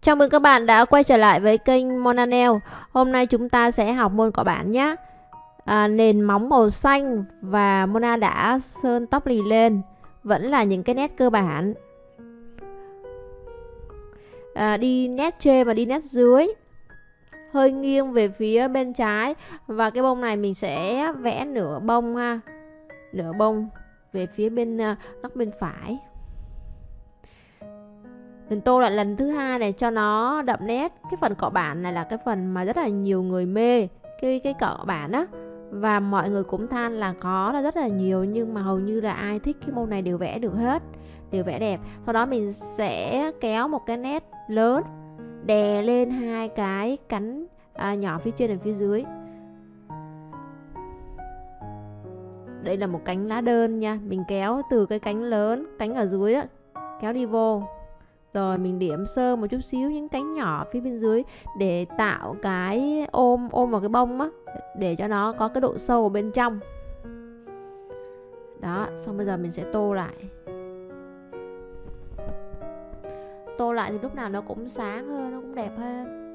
Chào mừng các bạn đã quay trở lại với kênh Monanel. Hôm nay chúng ta sẽ học môn cọ bản nhé. À, Nền móng màu xanh và Mona đã sơn tóc lì lên. Vẫn là những cái nét cơ bản. À, Đi nét trên và đi nét dưới. Hơi nghiêng về phía bên trái. Và cái bông này mình sẽ vẽ nửa bông ha. Nửa bông về phía bên à, góc bên phải mình tô lại lần thứ hai này cho nó đậm nét. Cái phần cọ bản này là cái phần mà rất là nhiều người mê cái cái cọ bản á. Và mọi người cũng than là có là rất là nhiều nhưng mà hầu như là ai thích cái môn này đều vẽ được hết đều vẽ đẹp. Sau đó mình sẽ kéo một cái nét lớn đè lên hai cái cánh à, nhỏ phía trên và phía dưới. Đây là một cánh lá đơn nha. Mình kéo từ cái cánh lớn cánh ở dưới đó kéo đi vô rồi mình điểm sơ một chút xíu những cánh nhỏ phía bên dưới để tạo cái ôm ôm vào cái bông á, để cho nó có cái độ sâu ở bên trong. Đó, xong bây giờ mình sẽ tô lại. Tô lại thì lúc nào nó cũng sáng hơn, nó cũng đẹp hơn.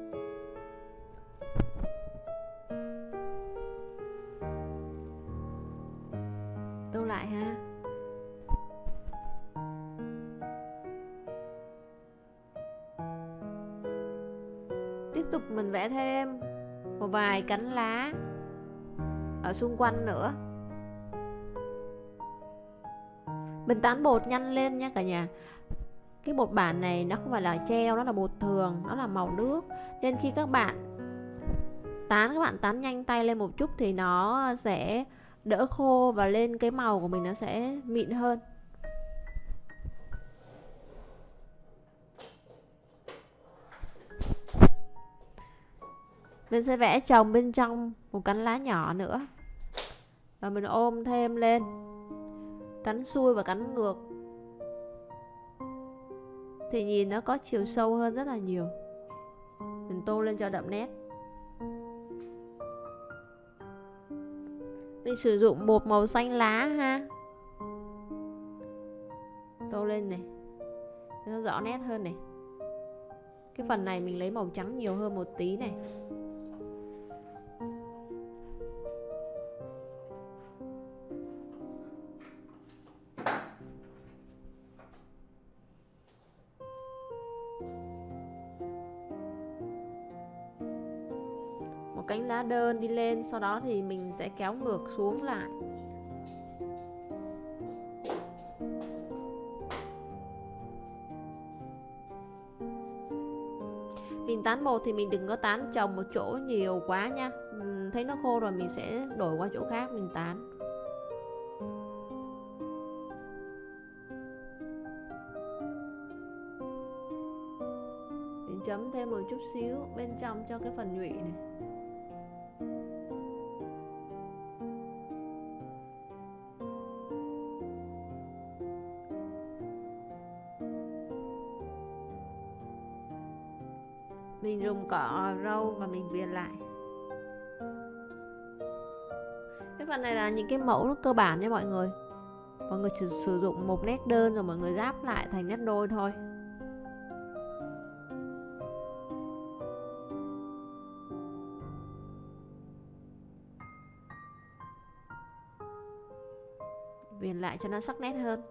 Mình vẽ thêm một vài cánh lá ở xung quanh nữa. Mình tán bột nhanh lên nha cả nhà. Cái bột bản này nó không phải là treo, nó là bột thường, nó là màu nước. Nên khi các bạn tán, các bạn tán nhanh tay lên một chút thì nó sẽ đỡ khô và lên cái màu của mình nó sẽ mịn hơn. Mình sẽ vẽ trồng bên trong một cánh lá nhỏ nữa. Và mình ôm thêm lên. Cánh xuôi và cánh ngược. Thì nhìn nó có chiều sâu hơn rất là nhiều. Mình tô lên cho đậm nét. Mình sử dụng bột màu xanh lá ha. Tô lên này. Cho nó rõ nét hơn này. Cái phần này mình lấy màu trắng nhiều hơn một tí này. Cánh lá đơn đi lên, sau đó thì mình sẽ kéo ngược xuống lại. Mình tán bột thì mình đừng có tán trồng một chỗ nhiều quá nha. Thấy nó khô rồi mình sẽ đổi qua chỗ khác mình tán. Mình chấm thêm một chút xíu bên trong cho cái phần nhụy này. Mình dùng cỏ rau và mình viền lại. Cái phần này là những cái mẫu nó cơ bản nha mọi người. Mọi người chỉ sử dụng một nét đơn rồi mọi người ráp lại thành nét đôi thôi. Viền lại cho nó sắc nét hơn.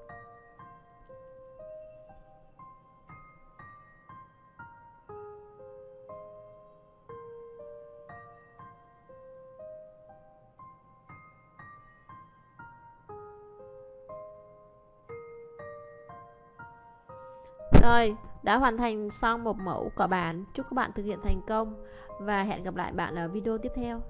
Rồi, đã hoàn thành xong một mẫu cỏ bản. Chúc các bạn thực hiện thành công và hẹn gặp lại bạn ở video tiếp theo.